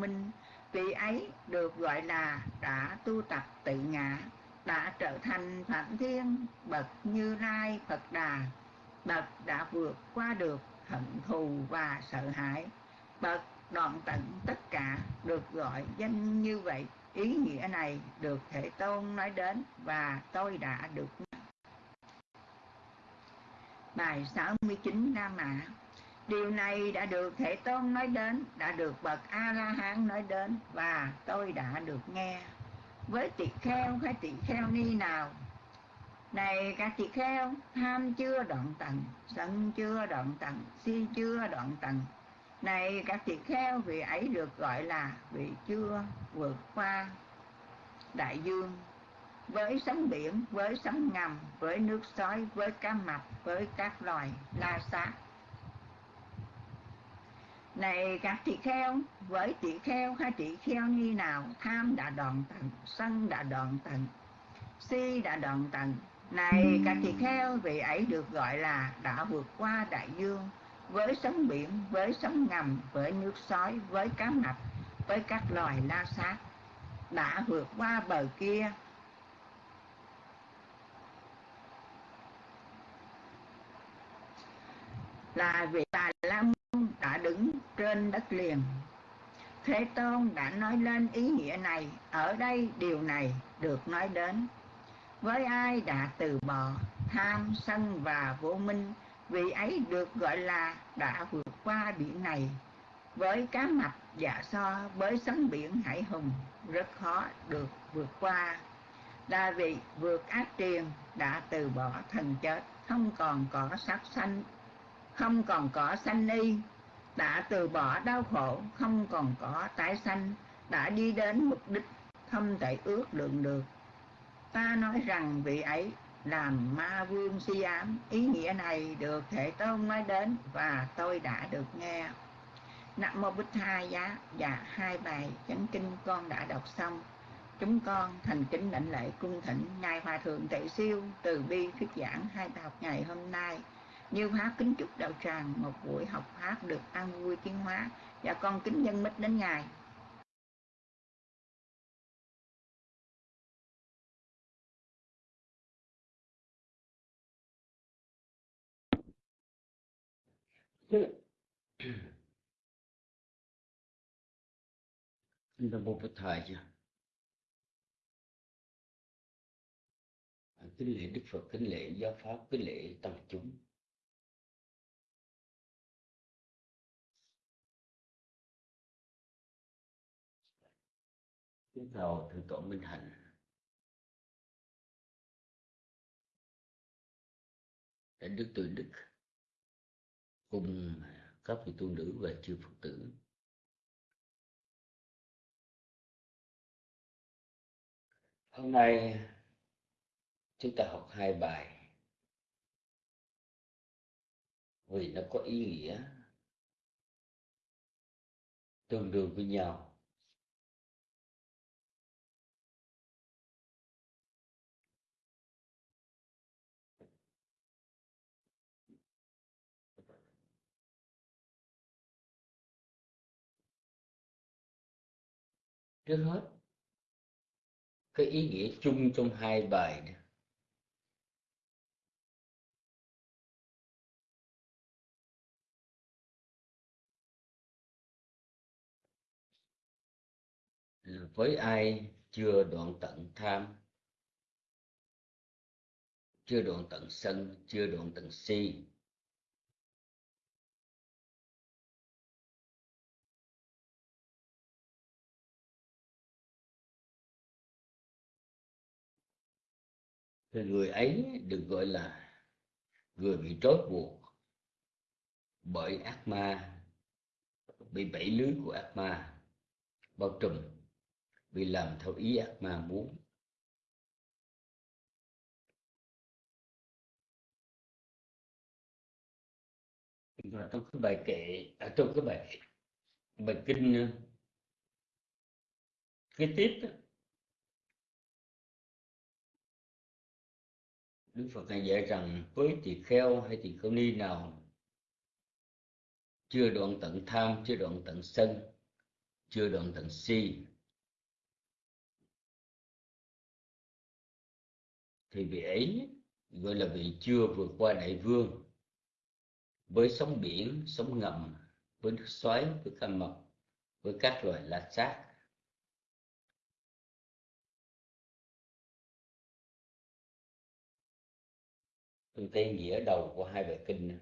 minh. Vị ấy được gọi là đã tu tập tự ngã, đã trở thành phạm thiên, bậc như lai phật đà. Bậc đã vượt qua được hận thù và sợ hãi. Bậc đoạn tận tất cả được gọi danh như vậy. Ý nghĩa này được thể tôn nói đến và tôi đã được. Bài 69 Nam Mã. Điều này đã được Thể Tôn nói đến, đã được Bậc A-la-hán nói đến và tôi đã được nghe. Với tỳ kheo hay tỳ kheo ni nào? Này các tỳ kheo, tham chưa đoạn tận, sân chưa đoạn tận, si chưa đoạn tận. Này các tỳ kheo, vị ấy được gọi là vị chưa vượt qua đại dương với sóng biển, với sóng ngầm, với nước sói, với cá mập, với các loài la xác này, các tỳ kheo, với tỳ kheo hay tỳ kheo như nào? Tham đã đoạn tận, sân đã đoạn tận, si đã đoạn tận. Này, các tỳ kheo, vị ấy được gọi là đã vượt qua đại dương, với sóng biển, với sóng ngầm, với nước sói, với cá mập, với các loài la sát, đã vượt qua bờ kia. Là vị bà la đã đứng trên đất liền. Thế tôn đã nói lên ý nghĩa này, ở đây điều này được nói đến. Với ai đã từ bỏ tham sân và vô minh vị ấy được gọi là đã vượt qua biển này. Với cá mập dạ so với sóng biển hải hùng, rất khó được vượt qua. Đa vị vượt ác triền đã từ bỏ thần chết, không còn có sắc xanh không còn có sanh y đã từ bỏ đau khổ, không còn có tái sanh, đã đi đến mục đích không thể ước lượng được. Ta nói rằng vị ấy làm ma vương si ám, ý nghĩa này được thể tôn nói đến và tôi đã được nghe. Nam Mô Bích Hai Giá và hai bài chánh kinh con đã đọc xong. Chúng con thành kính lãnh lễ cung thỉnh ngài hòa thượng tệ siêu từ bi thuyết giảng hai bài học ngày hôm nay như Pháp kính chúc đạo tràng một buổi học Pháp được an vui tiến hóa và con kính nhân mít đến Ngài. Nam bố Bổn Thầy chưa? Kính lễ Đức Phật, kính lễ giáo Pháp, kính lễ tăng chúng. Kính chào Thượng tọa Minh Hạnh. đến Đức Từ Đức cùng các vị tu nữ và chư Phật tử. Hôm nay chúng ta học hai bài vì nó có ý nghĩa tương đương với nhau trước hết, cái ý nghĩa chung trong hai bài này với ai chưa đoạn tận tham? Chưa đoạn tận sân, chưa đoạn tận si. Thì người ấy được gọi là người bị trói buộc bởi ác ma bị bẫy lưới của ác ma bao trùm bị làm theo ý ác ma muốn. Và trong cái bài kệ ở à, trong cái bài bài kinh ờ, cái tiếp đó, Đức Phật này dạy rằng với tỳ kheo hay tỳ kheo ni nào chưa đoạn tận tham, chưa đoạn tận sân chưa đoạn tận si thì vị ấy gọi là vị chưa vượt qua đại vương. Với sóng biển sóng ngầm với nước xoáy với cá mập với các loài lạc xác tôi thấy nghĩa đầu của hai bài kinh này.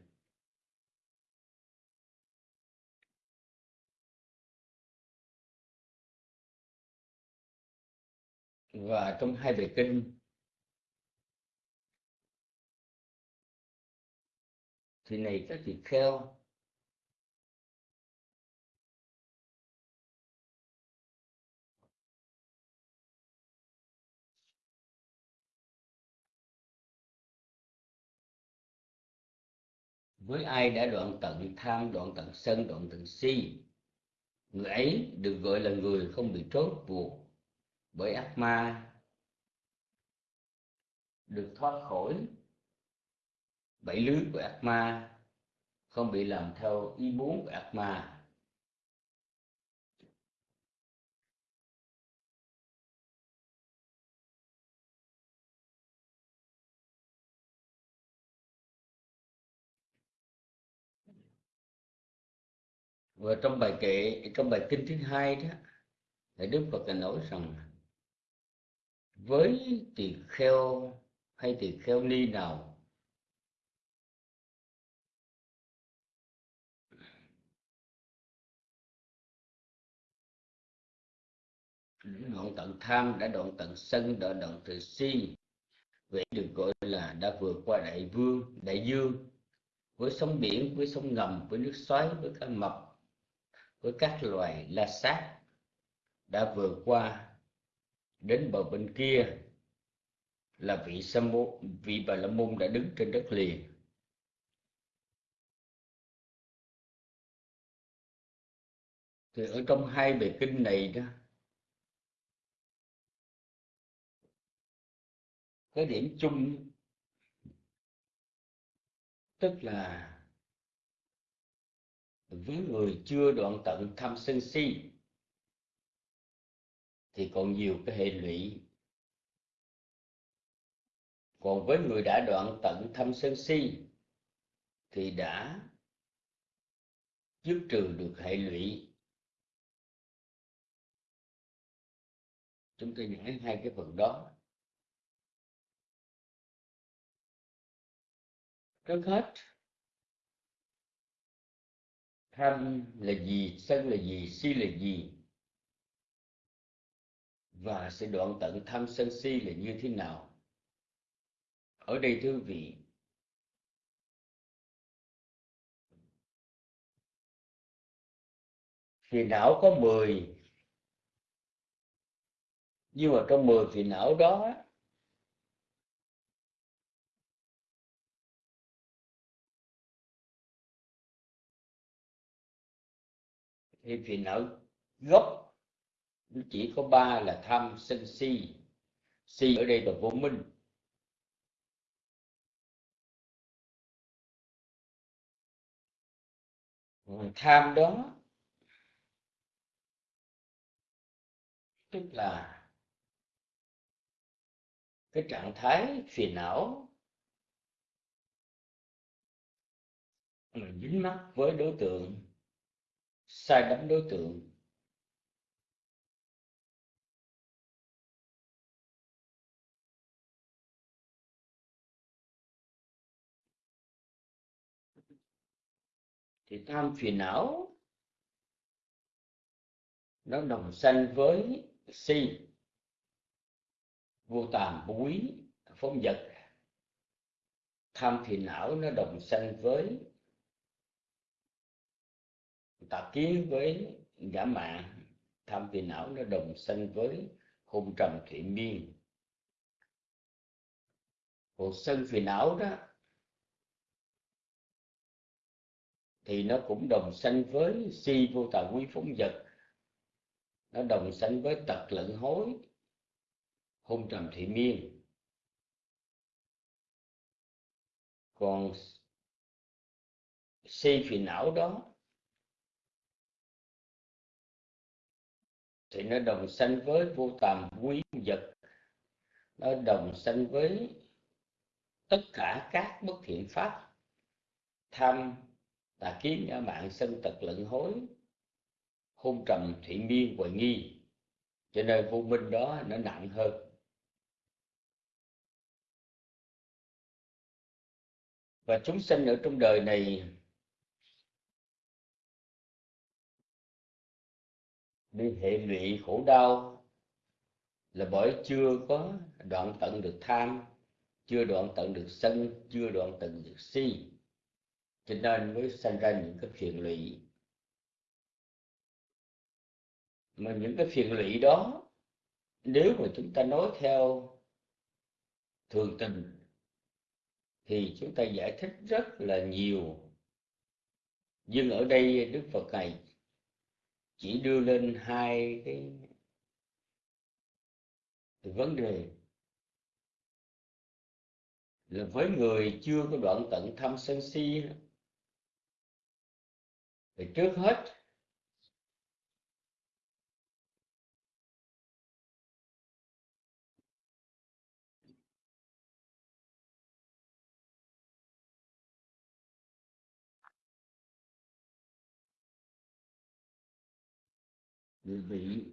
và trong hai bài kinh, thì này các vị kheo với ai đã đoạn tận tham, đoạn tận sân, đoạn tận si? Người ấy được gọi là người không bị trói buộc bởi ác ma, được thoát khỏi bảy lưới của ác ma, không bị làm theo ý muốn của ác ma. Và trong bài kệ, trong bài kinh thứ hai đó thì đức phật đã nói rằng với tỳ kheo hay tỳ kheo ni nào, đoạn tận tham đã đoạn tận sân, đã đoạn từ si, vậy được gọi là đã vượt qua đại vương, đại dương, với sông biển, với sông ngầm, với nước xoáy, với cá mập với các loài la sát đã vượt qua đến bờ bên kia là vị sa môn, vị bà la môn đã đứng trên đất liền. Thì ở trong hai bài kinh này đó, cái điểm chung, tức là với người chưa đoạn tận tham sân si, thì còn nhiều cái hệ lụy. Còn với người đã đoạn tận tham sân si, thì đã dứt trừ được hệ lụy. Chúng tôi nói hai cái phần đó. Trước hết tham là gì, sân là gì, si là gì? Và sẽ đoạn tận tham, sân, si là như thế nào? Ở đây thưa vị, phiền não có 10 nhưng mà trong 10 phiền não đó thì phiền não gốc chỉ có ba là tham sân si si ở đây là vô minh. Tham đó, tức là cái trạng thái phiền não mà dính mắc với đối tượng sai đắm đối tượng. Thì tham phiền não, nó đồng sanh với si, vô tàm vô quý phóng vật. Tham phiền não nó đồng sanh với tà kiến với giả mạng tham phiền não nó đồng sanh với hôn trầm thủy miên. Cuộc sân phiền não đó, thì nó cũng đồng sanh với si vô tà quý phóng vật. Nó đồng sanh với tật lẫn hối, hôn trầm thị miên. Còn si phiền não đó thì nó đồng sanh với vô tầm quý vật. Nó đồng sanh với tất cả các bất thiện pháp. Tham tà kiến ngã mạng sân tật lẫn hối. Hôn trầm thủy miên hoài nghi. Cho nên vô minh đó nó nặng hơn. Và chúng sinh ở trong đời này bị hệ lụy khổ đau là bởi chưa có đoạn tận được tham, chưa đoạn tận được sân, chưa đoạn tận được si. Cho nên mới sinh ra những cái phiền lụy. Mà những cái phiền lụy đó, nếu mà chúng ta nói theo thường tình, thì chúng ta giải thích rất là nhiều. Nhưng ở đây đức phật này chỉ đưa lên hai cái vấn đề. Là với người chưa có đoạn tận tham sân si thì trước hết bị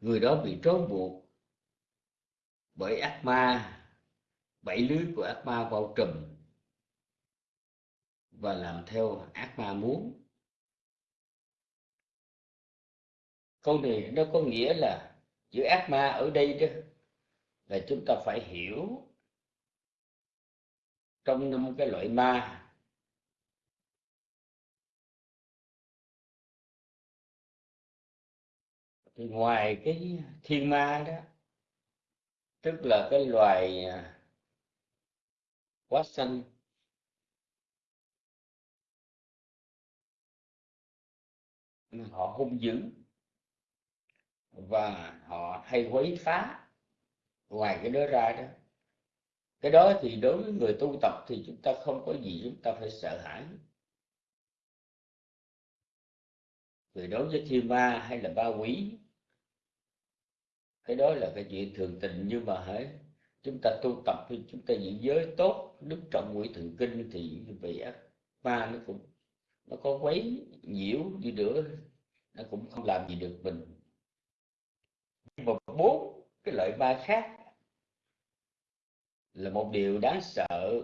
người đó bị trói buộc bởi ác ma bảy lưới của ác ma bao trùm và làm theo ác ma muốn. Câu này nó có nghĩa là chữ ác ma ở đây đó là chúng ta phải hiểu trong năm cái loại ma thì ngoài cái thiên ma đó, tức là cái loài à, quá xanh họ hung dữ và họ hay quấy phá. Ngoài cái đó ra đó, cái đó thì đối với người tu tập thì chúng ta không có gì chúng ta phải sợ hãi. Vì đối với thiên ma hay là ba quý cái đó là cái chuyện thường tình nhưng mà hãy chúng ta tu tập thì chúng ta giữ giới tốt đức trọng quỷ thần kinh thì vì ác ma nó cũng, nó có quấy nhiễu đi nữa, nó cũng không làm gì được mình. Nhưng mà bốn cái loại ma khác là một điều đáng sợ,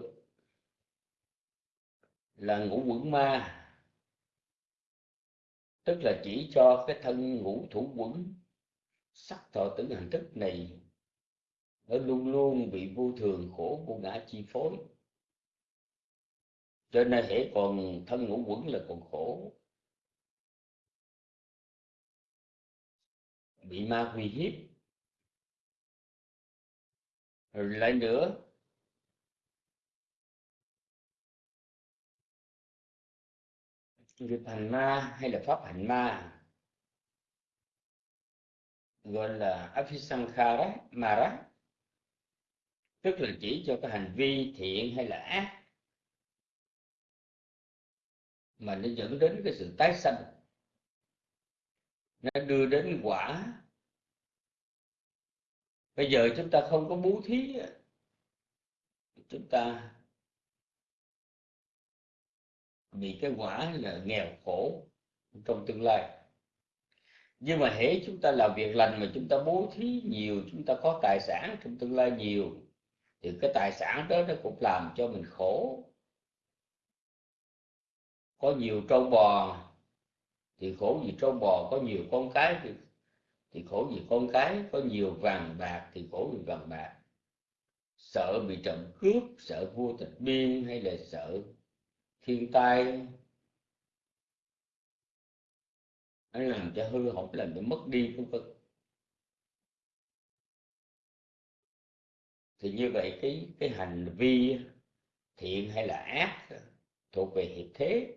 là ngũ quẩn ma. Tức là chỉ cho cái thân ngũ thủ quẩn sắc thọ tưởng hành thức này nó luôn luôn bị vô thường khổ của ngã chi phối. Cho nên hễ còn thân ngũ quẩn là còn khổ. Bị ma uy hiếp. Rồi lại nữa. Nghiệp hành ma hay là pháp hành ma? Gọi là afisankhara mara, tức là chỉ cho cái hành vi thiện hay là ác mà nó dẫn đến cái sự tái sanh. Nó đưa đến quả. Bây giờ chúng ta không có bố thí chúng ta bị cái quả là nghèo khổ trong tương lai nhưng mà hễ chúng ta làm việc lành mà chúng ta bố thí nhiều chúng ta có tài sản trong tương lai nhiều thì cái tài sản đó nó cũng làm cho mình khổ. Có nhiều trâu bò thì khổ vì trâu bò có nhiều con cái thì, thì khổ vì con cái có nhiều vàng bạc thì khổ vì vàng bạc. Sợ bị trộm cướp sợ vua tịch biên hay là sợ thiên tai nó làm cho hư hỏng làm cho mất đi, vân vân. Thì như vậy cái cái hành vi thiện hay là ác thuộc về hiệp thế,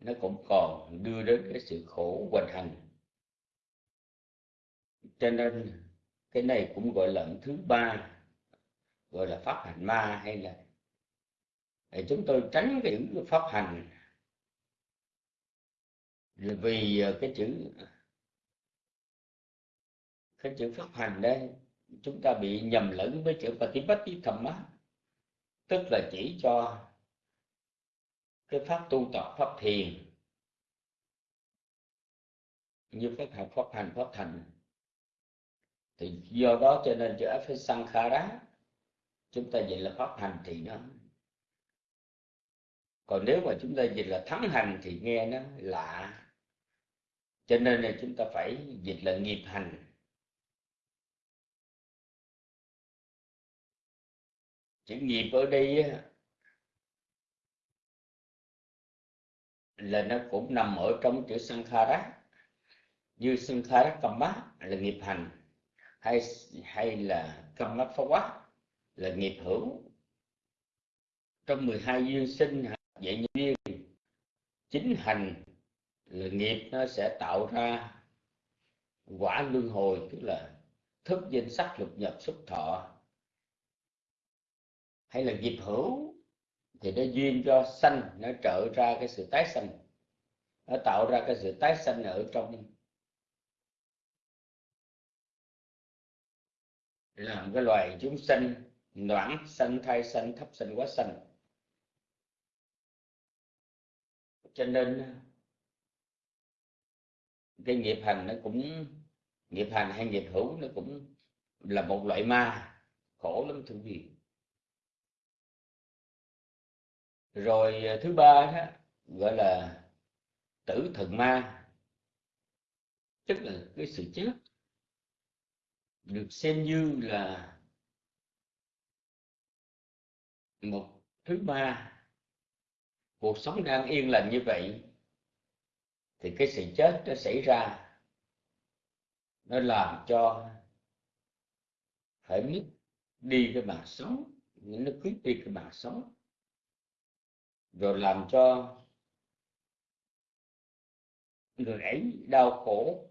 nó cũng còn đưa đến cái sự khổ hoành hành. Cho nên cái này cũng gọi là thứ ba, gọi là pháp hành ma hay là, để chúng tôi tránh cái pháp hành vì ờ, cái chữ cái chữ pháp hành đây, chúng ta bị nhầm lẫn với chữ patipati thamma tức là chỉ cho cái pháp tu tập, pháp thiền, như pháp hành pháp hành, pháp thành thì do đó cho nên chữ phải sankhara chúng ta dịch là pháp hành thì nó. Còn nếu mà chúng ta dịch là thắng hành thì nghe nó lạ cho nên là chúng ta phải dịch là nghiệp hành. Chữ nghiệp ở đây là nó cũng nằm ở trong chữ sankhara. Như sankhara kamma là nghiệp hành, hay hay là kamma phá là nghiệp hữu. Trong 12 duyên sinh vậy duyên, chính hành là nghiệp nó sẽ tạo ra quả luân hồi, tức là thức danh sắc lục nhập xúc thọ. Hay là nghiệp hữu, thì nó duyên cho sanh, nó trở ra cái sự tái sanh. Nó tạo ra cái sự tái sanh ở trong làm cái loài chúng sanh noãn, sanh thai, sanh thấp, sanh quá sanh. Cho nên cái nghiệp hành nó cũng, nghiệp hành hay nghiệp hữu nó cũng là một loại ma, khổ lắm thưa quý vị. Rồi à, thứ ba đó gọi là tử thần ma, tức là cái sự chết được xem như là một thứ ba. Cuộc sống đang yên lành như vậy thì cái sự chết nó xảy ra, nó làm cho phải mất đi cái mạng sống, nó cướp đi cái mạng sống. Rồi làm cho người ấy đau khổ,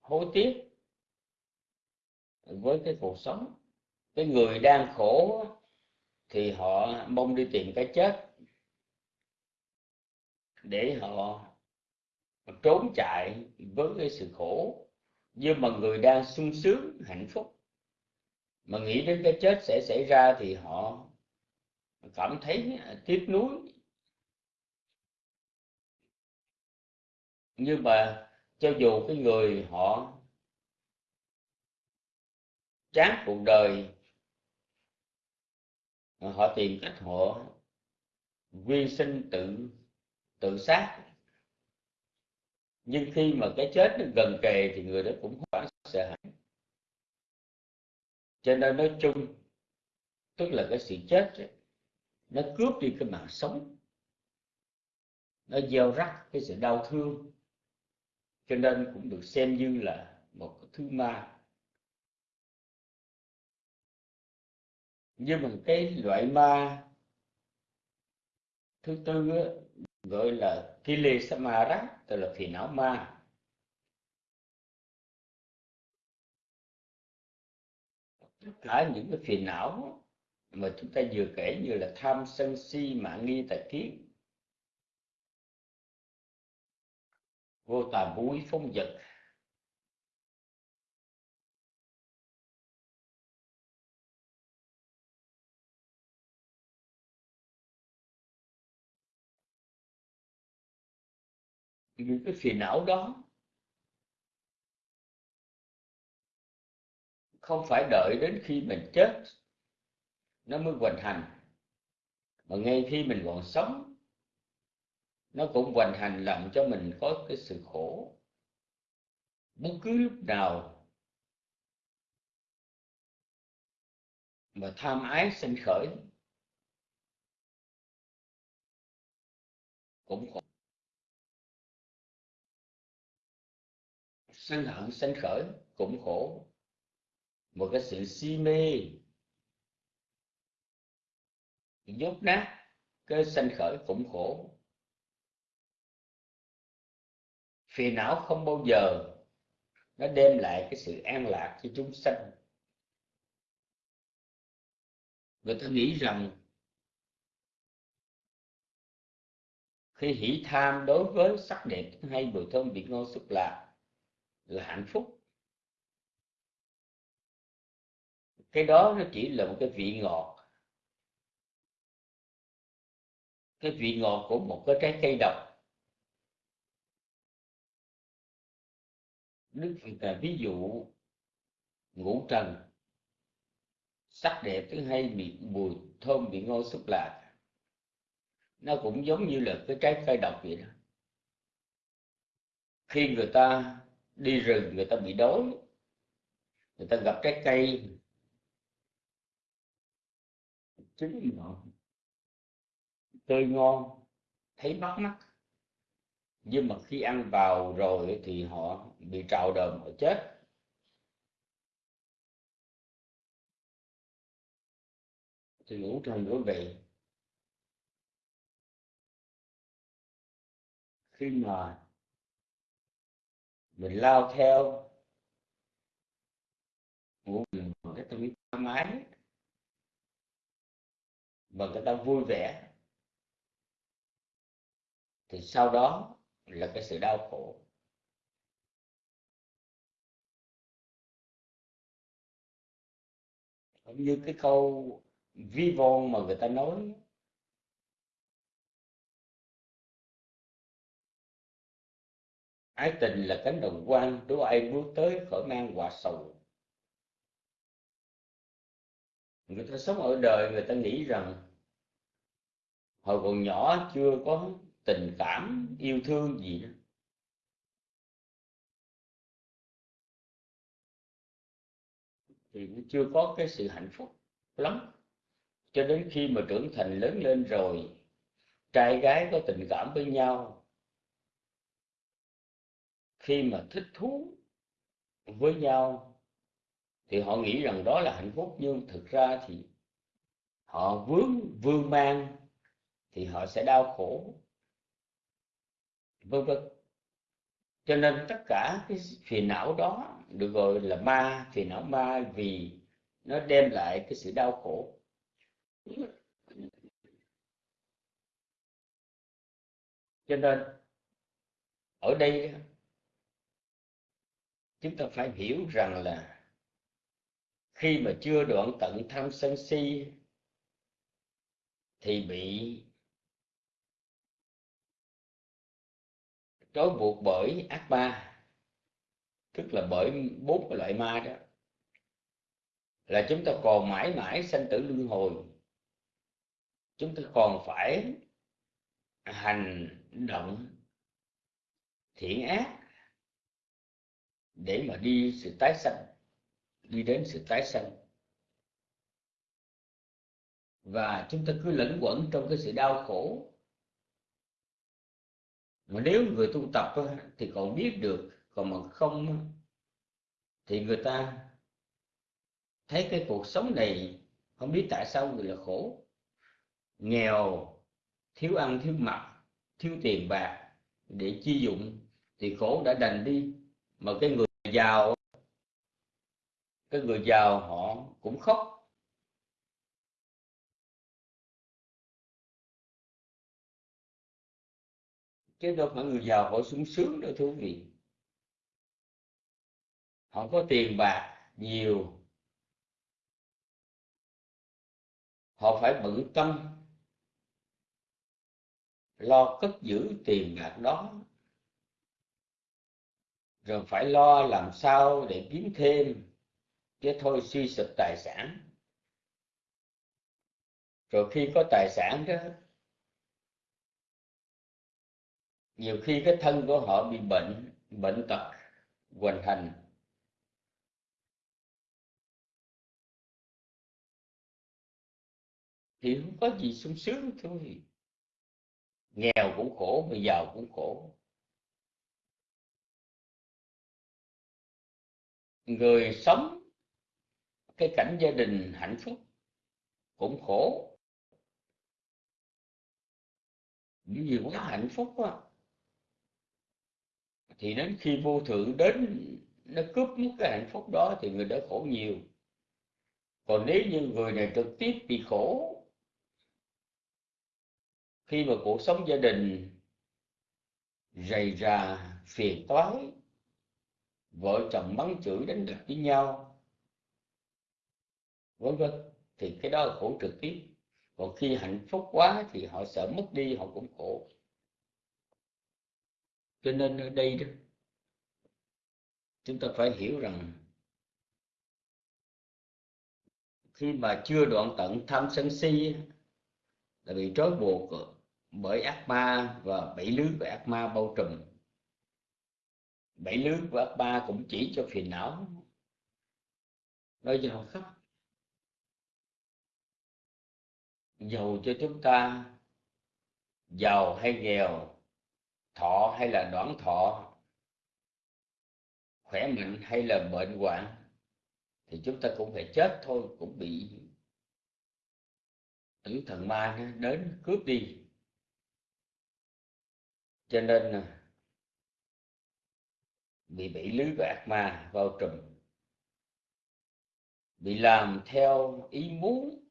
hối tiếc với cái cuộc sống. Cái người đang khổ thì họ mong đi tìm cái chết để họ trốn chạy với cái sự khổ. Nhưng mà người đang sung sướng, hạnh phúc. Mà nghĩ đến cái chết sẽ xảy ra thì họ cảm thấy tiếc nuối. Nhưng mà cho dù cái người họ chán cuộc đời, họ tìm cách họ quy sinh tự tự sát nhưng khi mà cái chết nó gần kề thì người đó cũng hoảng sợ hãi. Cho nên nói chung tức là cái sự chết ấy, nó cướp đi cái mạng sống. Nó gieo rắc cái sự đau thương. Cho nên cũng được xem như là một cái thứ ma. Nhưng mà cái loại ma thứ tư á, gọi là Kili samara tức là phiền não ma tất cả những cái phiền não mà chúng ta vừa kể như là tham sân si, mạng nghi tà kiến, vô tà búi phong vật những cái phiền não đó không phải đợi đến khi mình chết nó mới hoành hành. Mà ngay khi mình còn sống, nó cũng hoành hành làm cho mình có cái sự khổ. Bất cứ lúc nào mà tham ái sinh khởi, cũng khổ. Sân hận, sanh khởi, cũng khổ. Một cái sự si mê dốt nát cái sanh khởi cũng khổ. Phiền não không bao giờ nó đem lại cái sự an lạc cho chúng sanh. Người ta nghĩ rằng khi hỷ tham đối với sắc đẹp hay mùi thơm vị ngon xúc lạc là hạnh phúc. Cái đó nó chỉ là một cái vị ngọt. Cái vị ngọt của một cái trái cây độc. Đức phật là ví dụ, ngũ trần, sắc đẹp thứ hai bị mùi, thơm bị ngon xúc lạc. Nó cũng giống như là cái trái cây độc vậy đó. Khi người ta đi rừng người ta bị đói. Người ta gặp trái cây. Trứng ngọn tươi ngon. Thấy bắt mắt nhưng mà khi ăn vào rồi thì họ bị trào đờm, họ chết. Thì ngũ trần quý vị khi mà mình lao theo ngũ bằng cái tâm thoải mái, bằng cái tâm vui vẻ. Thì sau đó là cái sự đau khổ. Giống như cái câu vi von mà người ta nói ái tình là cánh đồng quan, đố ai bước tới khỏi mang quả sầu. Người ta sống ở đời, người ta nghĩ rằng hồi còn nhỏ chưa có tình cảm, yêu thương gì đó. Thì nó chưa có cái sự hạnh phúc lắm. Cho đến khi mà trưởng thành lớn lên rồi, trai gái có tình cảm với nhau khi mà thích thú với nhau, thì họ nghĩ rằng đó là hạnh phúc. Nhưng thực ra thì họ vướng vương mang thì họ sẽ đau khổ, vân vân. Cho nên tất cả cái phiền não đó được gọi là ma, phiền não ma, vì nó đem lại cái sự đau khổ. Cho nên ở đây chúng ta phải hiểu rằng là khi mà chưa đoạn tận tham sân si thì bị trói buộc bởi ác ma, tức là bởi bốn loại ma đó, là chúng ta còn mãi mãi sanh tử luân hồi. Chúng ta còn phải hành động thiện ác để mà đi sự tái sanh, đi đến sự tái sanh. Và chúng ta cứ lẫn quẩn trong cái sự đau khổ. Mà nếu người tu tập thì còn biết được, còn mà không thì người ta thấy cái cuộc sống này, không biết tại sao người là khổ. Nghèo, thiếu ăn, thiếu mặc, thiếu tiền bạc để chi dụng thì khổ đã đành đi. Mà cái người giàu. Cái người giàu họ cũng khóc. Chứ đâu phải người giàu họ sung sướng đâu thú vị. Họ có tiền bạc nhiều. Họ phải bận tâm, lo cất giữ tiền bạc đó rồi phải lo làm sao để kiếm thêm, chứ thôi suy sụp tài sản. Rồi khi có tài sản đó, nhiều khi cái thân của họ bị bệnh bệnh tật hoành hành. Thì không có gì sung sướng thôi. Nghèo cũng khổ, mà giàu cũng khổ. Người sống, cái cảnh gia đình hạnh phúc cũng khổ. Những gì quá hạnh phúc quá. Thì đến khi vô thượng đến, nó cướp mất cái hạnh phúc đó thì người đó khổ nhiều. Còn nếu như người này trực tiếp bị khổ, khi mà cuộc sống gia đình rầy rà, phiền toái vợ chồng mắng chửi đánh đập với nhau. Vân vân. Thì cái đó là khổ trực tiếp. Còn khi hạnh phúc quá thì họ sợ mất đi, họ cũng khổ. Cho nên ở đây đó, chúng ta phải hiểu rằng khi mà chưa đoạn tận tham sân si là bị trói buộc bởi ác ma và bị lưới của ác ma bao trùm bảy lưới của ác cũng chỉ cho phiền não. Nói giàu khắp giàu cho chúng ta. Giàu hay nghèo, thọ hay là đoạn thọ. Khỏe mạnh hay là bệnh hoạn, thì chúng ta cũng phải chết thôi, cũng bị tử thần ma đến cướp đi. Cho nên à, bị bị lưới của ác ma vào trùm. Bị làm theo ý muốn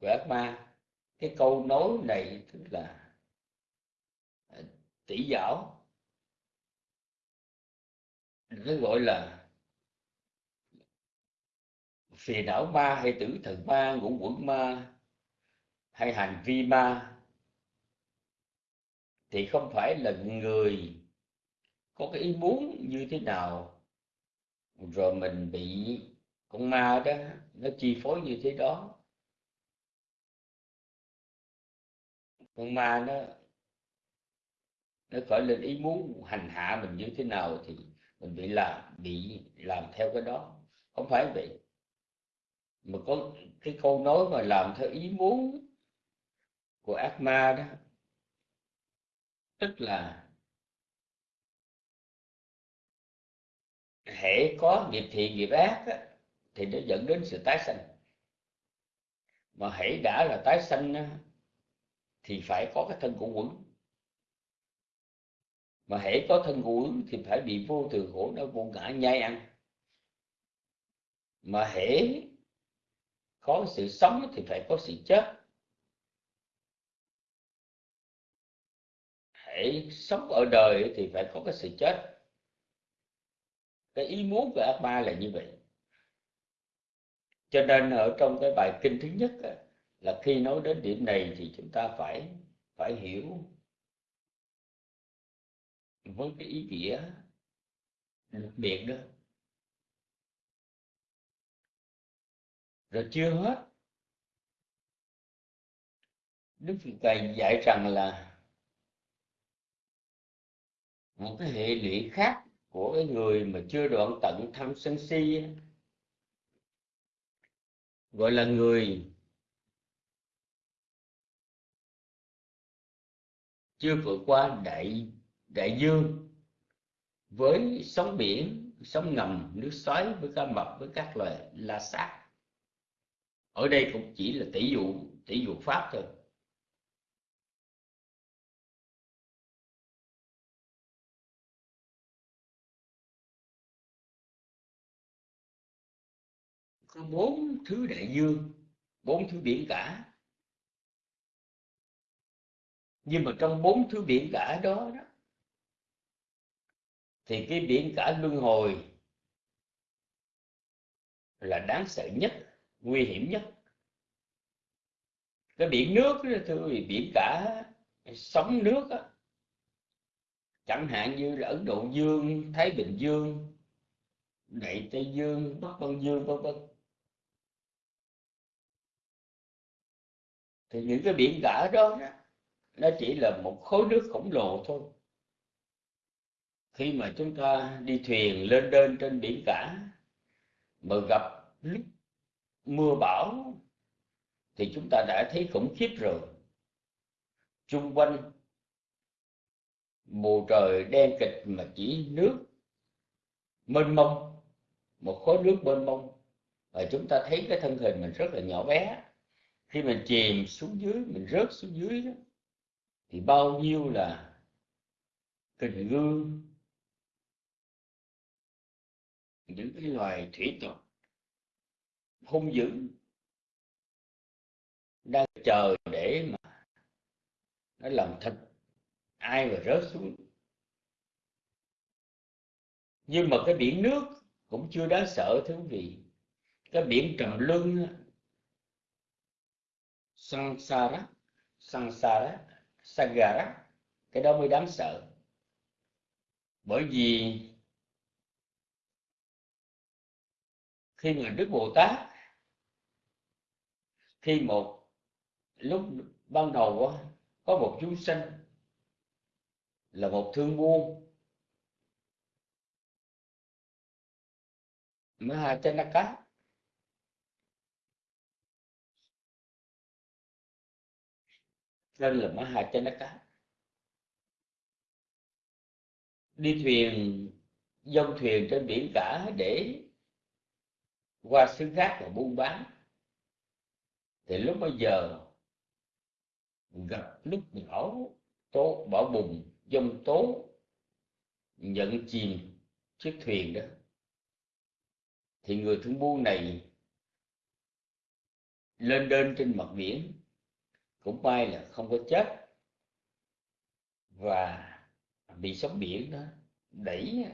của ác ma cái câu nói này tức là à, tỷ giáo nó gọi là phiền não ma hay tử thần ma, ngũ quẩn ma hay hành vi ma. Thì không phải là người có cái ý muốn như thế nào? Rồi mình bị con ma đó, nó chi phối như thế đó. Con ma nó nó khởi lên ý muốn hành hạ mình như thế nào thì mình bị làm bị làm theo cái đó. Không phải vậy. Mà có cái câu nói mà làm theo ý muốn của ác ma đó, tức là hễ có nghiệp thiện nghiệp ác á, thì nó dẫn đến sự tái sanh. Mà hễ đã là tái sanh á, thì phải có cái thân của quẩn. Mà hễ có thân của quẩn thì phải bị vô thường khổ đau vô ngã nhai ăn. Mà hễ có sự sống thì phải có sự chết. Hễ sống ở đời thì phải có cái sự chết cái ý muốn của ác ma là như vậy. Cho nên ở trong cái bài kinh thứ nhất là khi nói đến điểm này thì chúng ta phải phải hiểu với cái ý nghĩa đặc biệt đó. Rồi chưa hết, đức phật thầy dạy rằng là một cái hệ lụy khác của cái người mà chưa đoạn tận tham sân si gọi là người chưa vượt qua đại đại dương với sóng biển, sóng ngầm, nước xoáy với cá mập, với các loài la sát. Ở đây cũng chỉ là tỷ dụ tỷ dụ pháp thôi. Có bốn thứ đại dương bốn thứ biển cả. Nhưng mà trong bốn thứ biển cả đó, đó thì cái biển cả luân hồi là đáng sợ nhất nguy hiểm nhất. Cái biển nước đó, thưa quý biển cả sóng nước đó, chẳng hạn như là ấn độ dương thái bình dương đại tây dương bắc băng dương vân vân. Thì những cái biển cả đó, đó nó chỉ là một khối nước khổng lồ thôi. Khi mà chúng ta đi thuyền lên đên trên biển cả mà gặp lúc mưa bão thì chúng ta đã thấy khủng khiếp rồi. Chung quanh bầu trời đen kịch mà chỉ nước mênh mông một khối nước mênh mông. Và chúng ta thấy cái thân hình mình rất là nhỏ bé khi mình chìm xuống dưới mình rớt xuống dưới đó, thì bao nhiêu là kình gương những cái loài thủy tộc hung dữ đang chờ để mà nó làm thịt ai mà rớt xuống. Nhưng mà cái biển nước cũng chưa đáng sợ thưa quý vị. Cái biển trầm luân sansara sansara sagara. Cái đó mới đáng sợ. Bởi vì khi mà đức bồ tát, khi một, lúc ban đầu có một chúng sinh là một thương buôn Mahachanaka tên là Mahachanaka đi thuyền, dông thuyền trên biển cả để qua xứ khác và buôn bán. Thì lúc bây giờ, gặp lúc bão tố, bão bùng, dông tố, nhận chìm chiếc thuyền đó. Thì người thương buôn này lên đên trên mặt biển cũng may là không có chết. Và bị sóng biển đó đẩy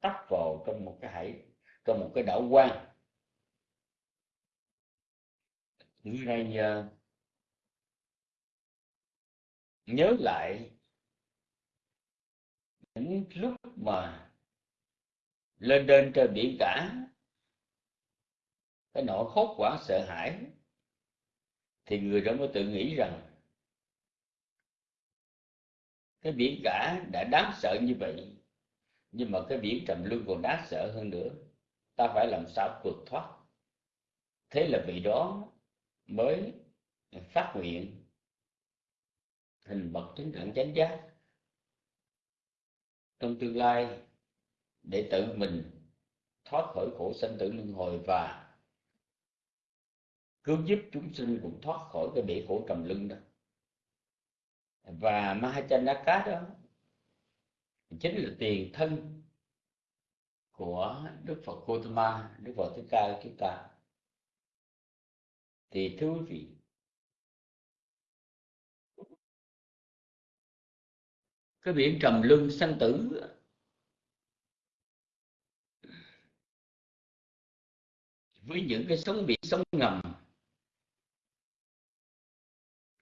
tấp vào trong một cái hải, trong một cái đảo quan người này nhờ nhớ lại những lúc mà lên đên trên biển cả, cái nỗi khóc quả sợ hãi thì người đó mới tự nghĩ rằng cái biển cả đã đáng sợ như vậy, nhưng mà cái biển trầm luân còn đáng sợ hơn nữa. Ta phải làm sao vượt thoát? Thế là vị đó mới phát nguyện hình bậc chứng đẳng chánh giác trong tương lai để tự mình thoát khỏi khổ sanh tử luân hồi và cứu giúp chúng sinh cũng thoát khỏi cái bể khổ cầm lưng đó và Mahachanaka đó chính là tiền thân của Đức Phật Gautama, Đức Phật Thích Ca của chúng ta. Thì thưa quý vị, cái biển trầm luân sanh tử với những cái sóng biển sóng ngầm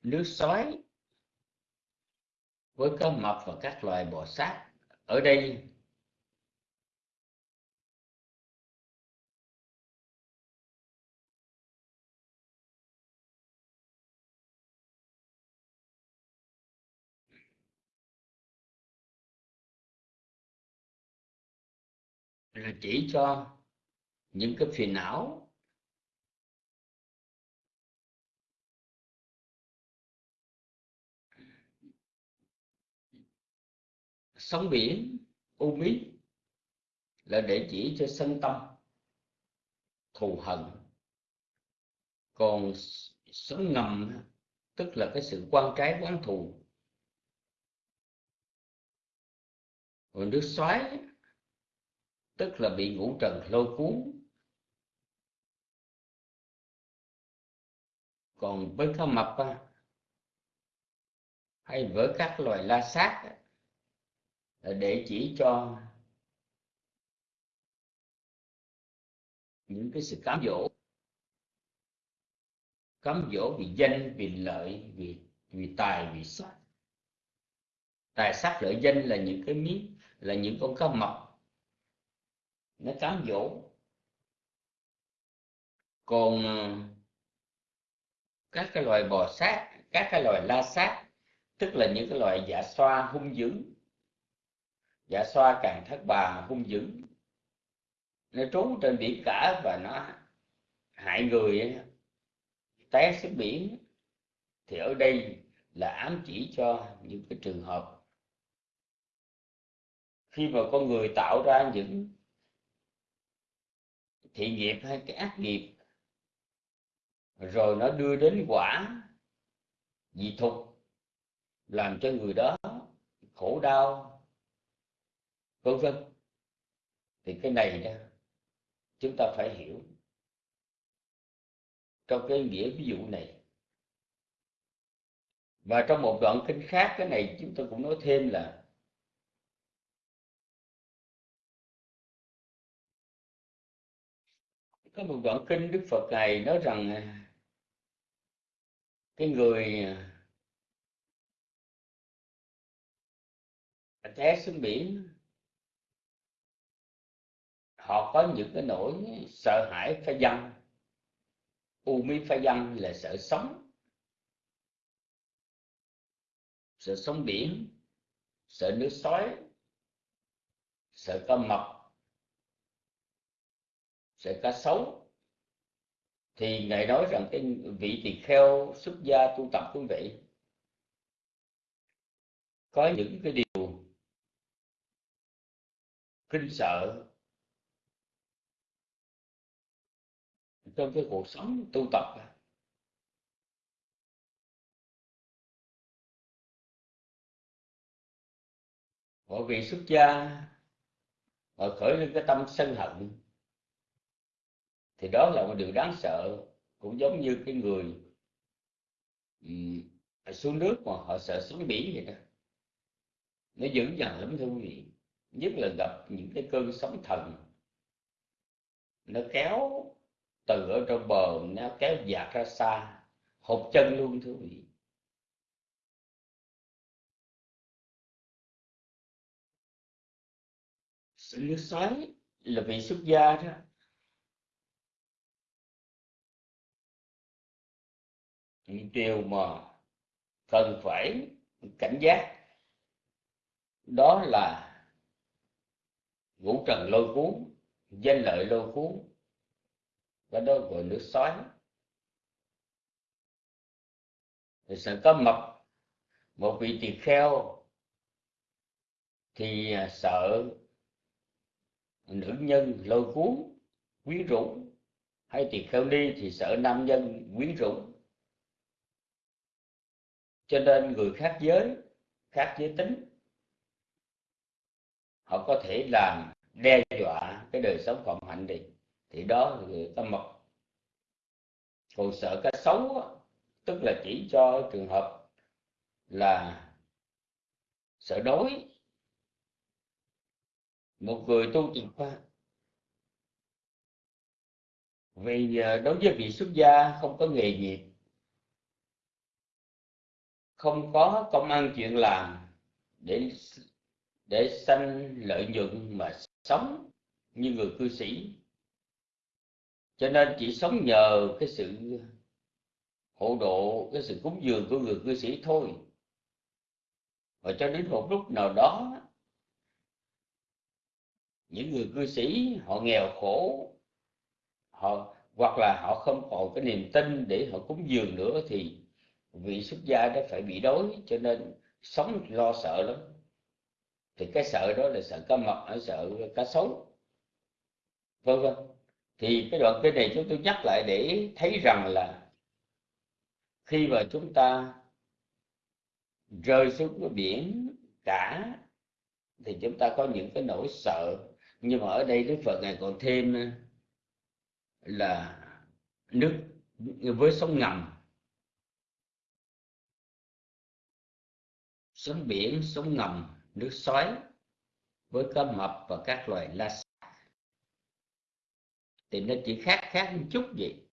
nước sói với cá mập và các loài bò sát ở đây. Là chỉ cho những cái phiền não sóng biển, u mí, là để chỉ cho sân tâm, thù hận. Còn sóng ngầm, tức là cái sự quan trái quán thù. Còn nước xoáy, tức là bị ngũ trần lôi cuốn. Còn với cá mập hay với các loài la sát Ờ, để chỉ cho những cái sự cám dỗ. Cám dỗ vì danh, vì lợi, vì vì tài, vì sắc. Tài sắc, lợi danh là những cái miếng, là những con cá mập. Nó cám dỗ. Còn ờ, các cái loài bò sát, các cái loài la sát, tức là những cái loài dạ xoa, hung dữ dạ xoa càng thất bà hung dữ. Nó trú trên biển cả và nó hại người té xuống biển. Thì ở đây là ám chỉ cho những cái trường hợp. Khi mà con người tạo ra những thiện nghiệp hay cái ác nghiệp, rồi nó đưa đến quả dị thục, làm cho người đó khổ đau vân vân. Thì cái này đó, chúng ta phải hiểu. Trong cái nghĩa ví dụ này, và trong một đoạn kinh khác, cái này chúng tôi cũng nói thêm là, có một đoạn kinh đức phật này nói rằng à, cái người à, té xuống biển họ có những cái nỗi sợ hãi pha dân u mi pha dân là sợ sống. Sợ sống biển, sợ nước sói, sợ cá mập, sợ cá sấu. Thì ngài nói rằng cái vị tỳ kheo xuất gia tu tập quý vị, có những cái điều kinh sợ trong cái cuộc sống tu tập mọi vị xuất gia họ khởi lên cái tâm sân hận thì đó là một điều đáng sợ. Cũng giống như cái người um, xuống nước mà họ sợ sóng biển vậy đó. Nó dữ dằn lắm thưa quý vị. Nhất là gặp những cái cơn sóng thần nó kéo từ ở trong bờ nó kéo dạt ra xa hụt chân luôn thưa quý vị. Sự nước xoáy là vị xuất gia đó. Điều mà cần phải cảnh giác, đó là ngũ trần lôi cuốn, danh lợi lôi cuốn cái đó gọi nước xoáy thì sợ có mập một vị tỳ kheo thì à, sợ nữ nhân lôi cuốn quyến rũ. Hay tỳ kheo ni thì sợ nam nhân quyến rũ. Cho nên người khác giới khác giới tính, họ có thể làm đe dọa cái đời sống phạm hạnh đi thì đó là người ta còn sợ cái xấu tức là chỉ cho trường hợp là sợ đói. Một người tu tập vì à, đối với vị xuất gia không có nghề nghiệp, không có công ăn chuyện làm để để sanh lợi nhuận mà sống như người cư sĩ cho nên chỉ sống nhờ cái sự hộ độ, cái sự cúng dường của người cư sĩ thôi. Và cho đến một lúc nào đó, những người cư sĩ họ nghèo khổ, họ, hoặc là họ không còn cái niềm tin để họ cúng dường nữa thì vị xuất gia đã phải bị đói, cho nên sống lo sợ lắm. Thì cái sợ đó là sợ cá mập hay sợ cá sấu. Vân vân thì cái đoạn kinh này chúng tôi nhắc lại để thấy rằng là khi mà chúng ta rơi xuống cái biển cả, thì chúng ta có những cái nỗi sợ. Nhưng mà ở đây đức phật ngài còn thêm ờ, là nước với sông ngầm. Sóng biển, sóng ngầm, nước xoáy với cá mập và các loài la thì nó chỉ khác khác một chút gì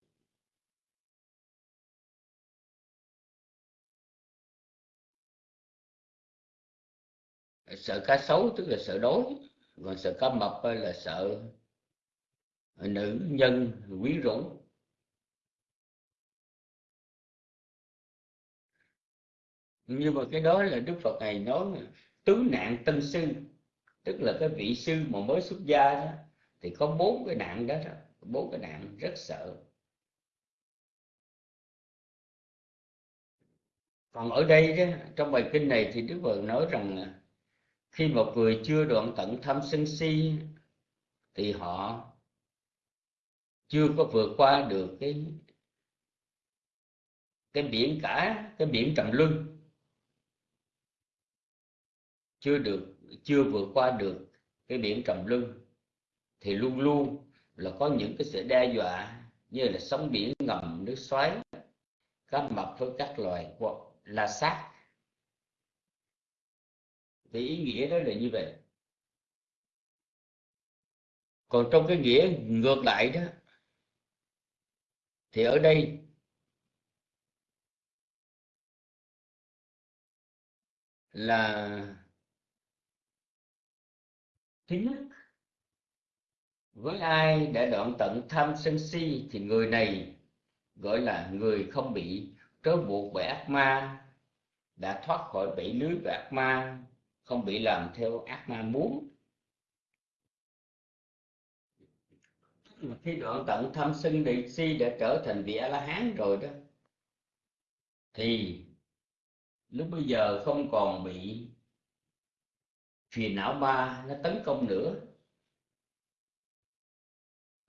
sợ cá sấu tức là sợ đói, còn sợ cá mập là sợ ờ, nữ nhân quyến rũ nhưng mà cái đó là đức phật này nói, tứ nạn tân sư, tức là cái vị sư mà mới xuất gia đó thì có bốn cái nạn đó, bốn cái nạn rất sợ. Còn ở đây đó, trong bài kinh này thì đức phật nói rằng khi một người chưa đoạn tận tham sân si thì họ chưa có vượt qua được cái cái biển cả cái biển trầm luân. Chưa được chưa vượt qua được cái biển trầm luân thì luôn luôn là có những cái sự đe dọa như là sóng biển ngầm, nước xoáy cá mập với các loài la sát. Thì ý nghĩa đó là như vậy. Còn trong cái nghĩa ngược lại đó, thì ở đây là thứ nhất với ai đã đoạn tận tham sân si thì người này gọi là người không bị trói buộc bởi ác ma, đã thoát khỏi bẫy lưới của ác ma, không bị làm theo ác ma muốn. Khi đoạn tận tham sân địa si đã trở thành vị a la hán rồi đó, thì lúc bây giờ không còn bị phiền não ma nó tấn công nữa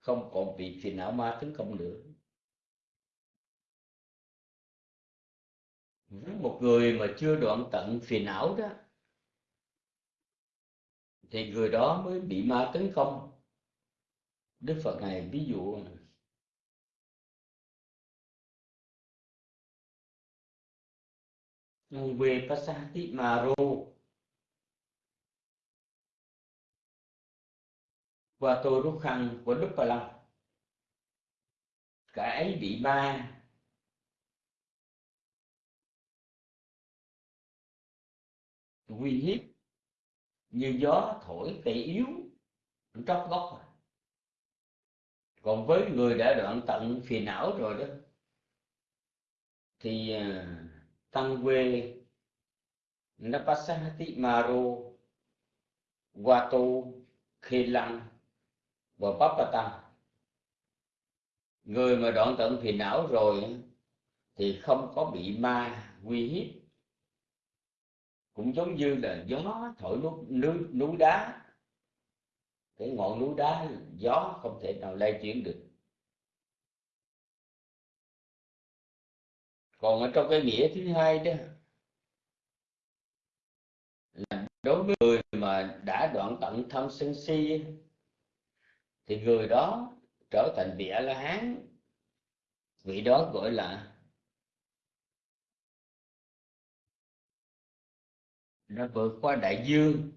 không còn bị phiền não ma tấn công nữa với một người mà chưa đoạn tận phiền não đó, thì người đó mới bị ma tấn công. Đức phật này ví dụ về pasati maro và tôi rút khăn của đức bà long. Cả ấy bị ma. Uy hiếp. Như gió thổi tệ yếu tróc gốc còn với người đã đoạn tận phiền não rồi đó, thì à, tăng quê napasahati maro, wato khê và pháp tăng. Người mà đoạn tận phiền não rồi thì không có bị ma uy hiếp. Cũng giống như là gió thổi núi, núi, núi đá. Cái ngọn núi đá gió không thể nào lay chuyển được. Còn ở trong cái nghĩa thứ hai đó là đối với người mà đã đoạn tận tham sân si thì người đó trở thành vị a la hán vị đó gọi là đã vượt qua đại dương.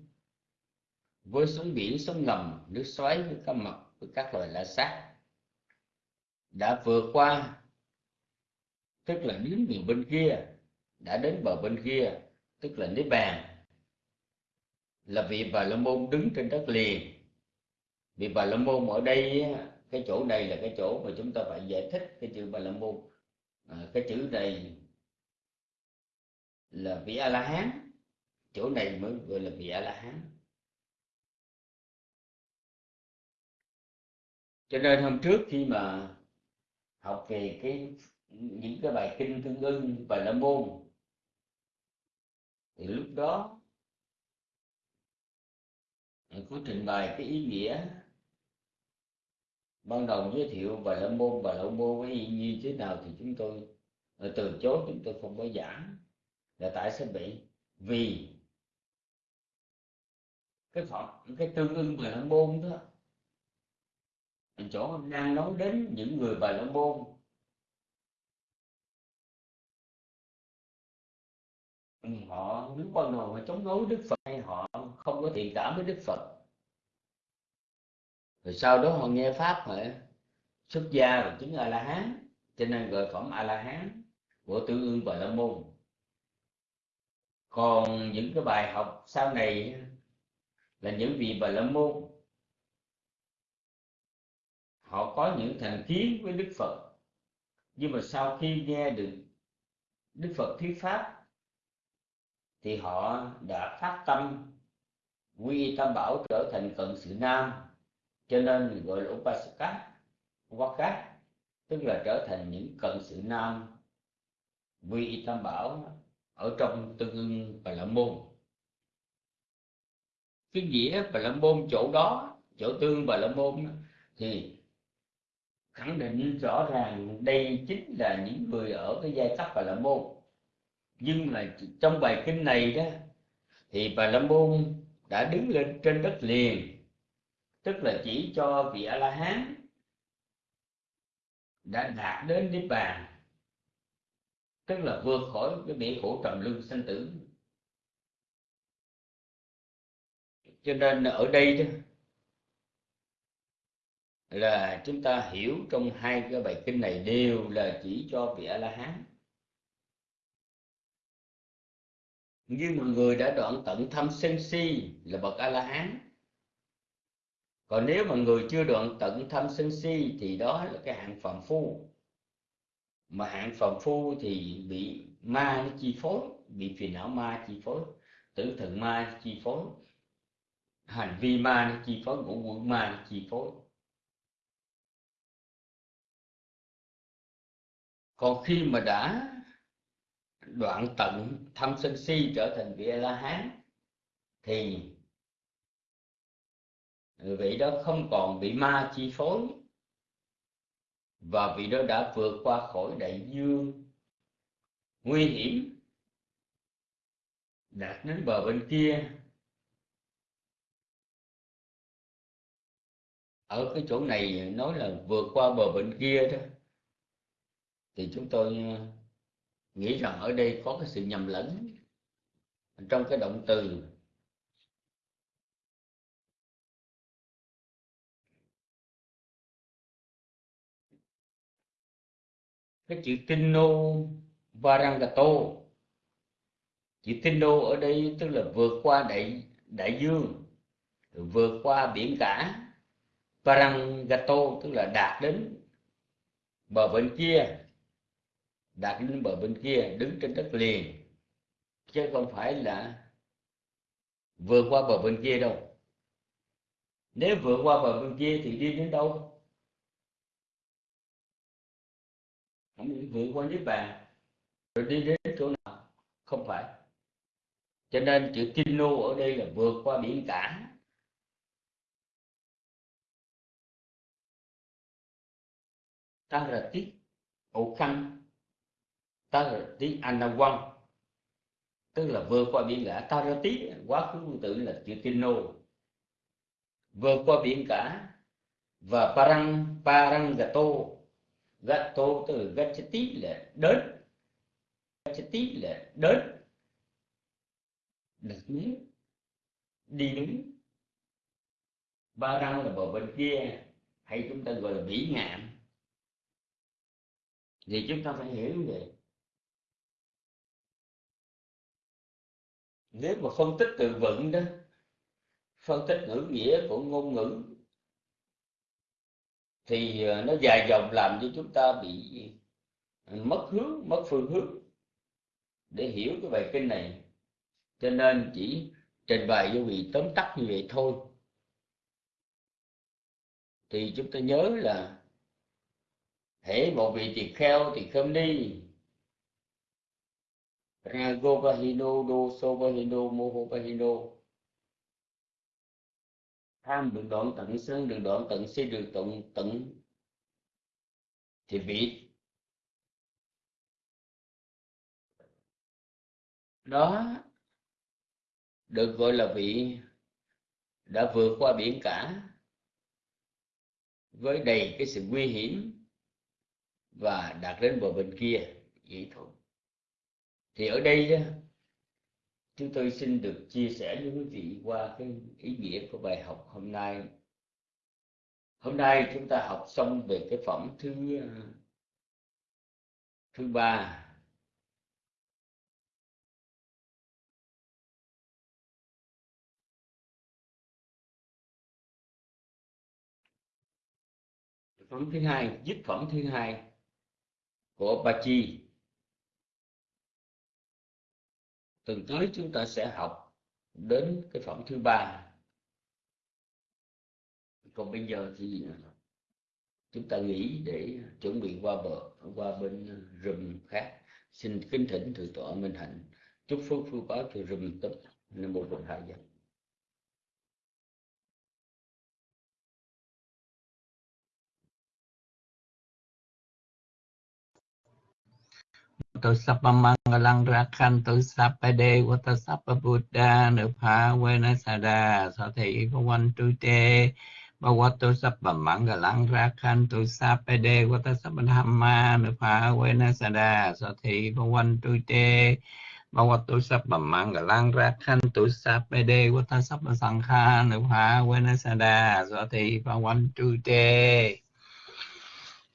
Với sóng biển, sóng ngầm, nước xoáy với cá mập, với các loài lạ sát. Đã vượt qua, tức là đến miền bên kia, đã đến bờ bên kia, tức là niết bàn. Là vị bà la môn đứng trên đất liền vì bà la môn ở đây cái chỗ này là cái chỗ mà chúng ta phải giải thích cái chữ bà la môn à, cái chữ này là vị a la hán chỗ này mới gọi là vị a la hán cho nên hôm trước khi mà học về cái những cái bài kinh tương ưng và la môn thì lúc đó à, có trình bày cái ý nghĩa ban đầu giới thiệu bà la môn và la môn với y như thế nào thì chúng tôi ờ, từ chối chúng tôi không có giảng. Là tại sao bị vì cái phật cái tương ưng bà la môn đó chỗ đang nói đến những người bài la môn. Họ lúc ban đầu họ chống đối đức phật hay họ không có thiện cảm với đức phật? Rồi sau đó họ nghe pháp họ xuất gia rồi chứng a la hán cho nên gọi phẩm a la hán của tương ương và la môn. Còn những cái bài học sau này là những vị bà la môn. Họ có những thành kiến với đức phật. Nhưng mà sau khi nghe được đức phật thuyết pháp, thì họ đã phát tâm quy tâm bảo trở thành cận sự nam cho nên gọi là upasaka waka tức là trở thành những cận sự nam vi tam bảo ở trong tương ưng bà lâm môn cái nghĩa bà lâm môn chỗ đó, chỗ tương bà lâm môn thì khẳng định rõ ràng đây chính là những người ở cái giai cấp bà lâm môn nhưng mà trong bài kinh này đó, thì bà la môn đã đứng lên trên đất liền tức là chỉ cho vị a la hán đã đạt đến niết bàn. Tức là vượt khỏi cái bể khổ trầm luân sanh tử. Cho nên ở đây đó là chúng ta hiểu trong hai cái bài kinh này đều là chỉ cho vị a la hán như một người đã đoạn tận thâm sân si là bậc a la hán còn nếu mà người chưa đoạn tận thâm sân si thì đó là cái hạng phàm phu. Mà hạng phàm phu thì bị ma nó chi phối, bị phiền não ma chi phối, tử thần ma chi phối, hành vi ma nó chi phối, ngũ quẩn ma nó chi phối. Còn khi mà đã đoạn tận thâm sân si trở thành vị a la hán thì vị đó không còn bị ma chi phối, và vị đó đã vượt qua khỏi đại dương. Nguy hiểm đạt đến bờ bên kia. Ở cái chỗ này nói là vượt qua bờ bên kia đó, thì chúng tôi ờ, nghĩ rằng ở đây có cái sự nhầm lẫn trong cái động từ cái chữ Tino Varangato chữ Tino ở đây tức là vượt qua đại đại dương, vượt qua biển cả. Varangato tức là đạt đến bờ bên kia, đạt đến bờ bên kia, đứng trên đất liền. Chứ không phải là vượt qua bờ bên kia đâu. Nếu vượt qua bờ bên kia thì đi đến đâu? Không vượt qua niết bàn. Rồi đi đến chỗ nào? Không phải. Cho nên chữ kinh nô ở đây là vượt qua biển cả. Ta là tiết ổ khăn ta là tiết anawan tức là vượt qua biển cả. Ta ra tiết quá khứ tương tự là chữ kinh nô vượt qua biển cả. Và parang parang gato gatto tức là gachati là đến. Gachati là đến. Đặt miếng đi đứng. Ba răng là bờ bên kia. Hay chúng ta gọi là bỉ ngạn. Thì chúng ta phải hiểu như vậy. Nếu mà phân tích từ vựng đó, phân tích ngữ nghĩa của ngôn ngữ thì ờ, nó dài dòng làm cho chúng ta bị ờ, mất hướng, mất phương hướng để hiểu cái bài kinh này. Cho nên chỉ trình bày cho vị tóm tắt như vậy thôi. Thì chúng ta nhớ là, hễ một vị tỳ kheo thì không đi Rago Bahino Do So Bahino Moho Bahino tham được đoạn tận sân được đoạn tận si được tận tận thì vị đó được gọi là vị đã vượt qua biển cả với đầy cái sự nguy hiểm và đạt đến bờ bên kia vậy thôi thì ở đây chúng tôi xin được chia sẻ với quý vị qua cái ý nghĩa của bài học hôm nay. Hôm nay chúng ta học xong về cái phẩm thứ à, thứ ba. Phẩm thứ hai dứt phẩm thứ hai của ba chi. Tuần tới chúng ta sẽ học đến cái phẩm thứ ba. Còn bây giờ thì à, chúng ta nghỉ để chuẩn bị qua bờ, qua bên rừng khác. Xin kính thỉnh thượng tọa minh hạnh. Chúc phước phước báo cho rừng tập nam mô bổn thầy tu sappa mangalang rakhantu sappa devata phá buddha nupha vena sada so thị bhavantu te bhavatu sappa mangalang rakhantu sappa devata sappa dhamma nupha vena sada so thị bhavantu te Bhavatu Sabba Mangalang Rakhantu Sappede Vata Sabba Sankha Nupha Venasada Do Thị Bhavantu Te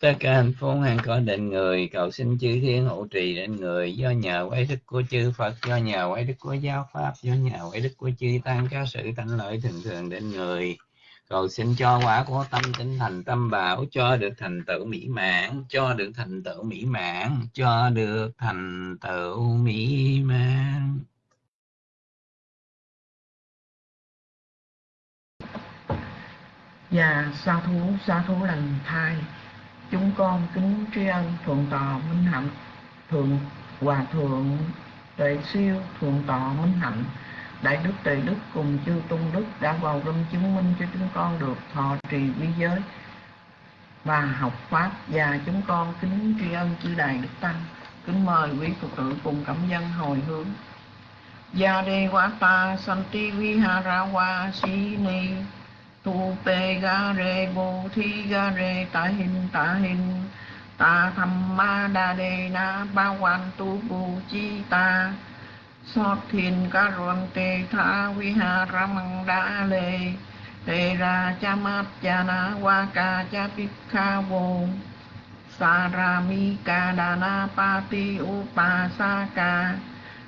tất cả hạnh phúc hằng có định người, cầu xin chư thiên hộ trì đến người. Do nhờ quay đức của chư Phật, do nhờ quay đức của giáo pháp, do nhờ quay đức của chư tăng các sự thánh lợi thường thường đến người. Cầu xin cho quả của tâm tinh thành tâm bảo, cho được thành tựu mỹ mãn, cho được thành tựu mỹ mãn, cho được thành tựu mỹ mãn. Và sa thú sa thú lần thai chúng con kính tri ân thượng tọa minh hạnh, thượng hòa thượng tuệ siêu, thượng tọa minh hạnh, đại đức tề đức cùng chư tôn đức đã vào râm chứng minh cho chúng con được thọ trì vi giới và học pháp. Và chúng con kính tri ân chư đại đức tăng, kính mời quý phật tử cùng cảm dân hồi hướng. Gia đề quá ta santi vihara wa si ni tu pe ga re bo thi ga re ta hin ta hin ta tham ma đa đề na ba quan tu bu chi ta Sót thiền ca ruộng tê tha vi ha ra măng đa lê Tê ra cha mát cha na wa ca cha pít kha vô Sa ra mi ca đà na pa ti u pa sa ca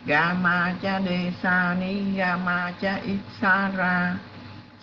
Ga ma cha đề sa ni ga ma cha ít sa ra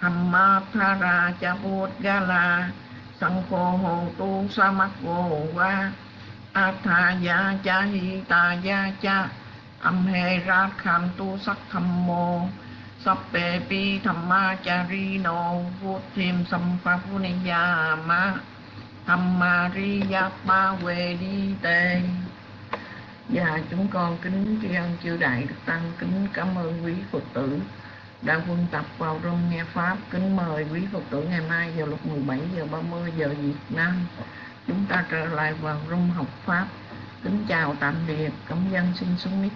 pi cha cha sang tu bút ga la sang khô hồ tu sa mắc vô wa a ya cha hi ta ya cha âm ra kham tu sắc tham mô pi tham ma cha ri nô vô thêm sam pha phu ni ya ma tham ma ri ya ba dạ, chúng con kính tri ân chư đại đức tăng, kính cảm ơn quý phật tử đã quân tập vào trong nghe pháp. Kính mời quý phật tử ngày mai vào lúc 17 giờ 30 giờ Việt Nam. Chúng ta trở lại vào rung học pháp. Kính chào tạm biệt. Cảm dân xin xuống mic.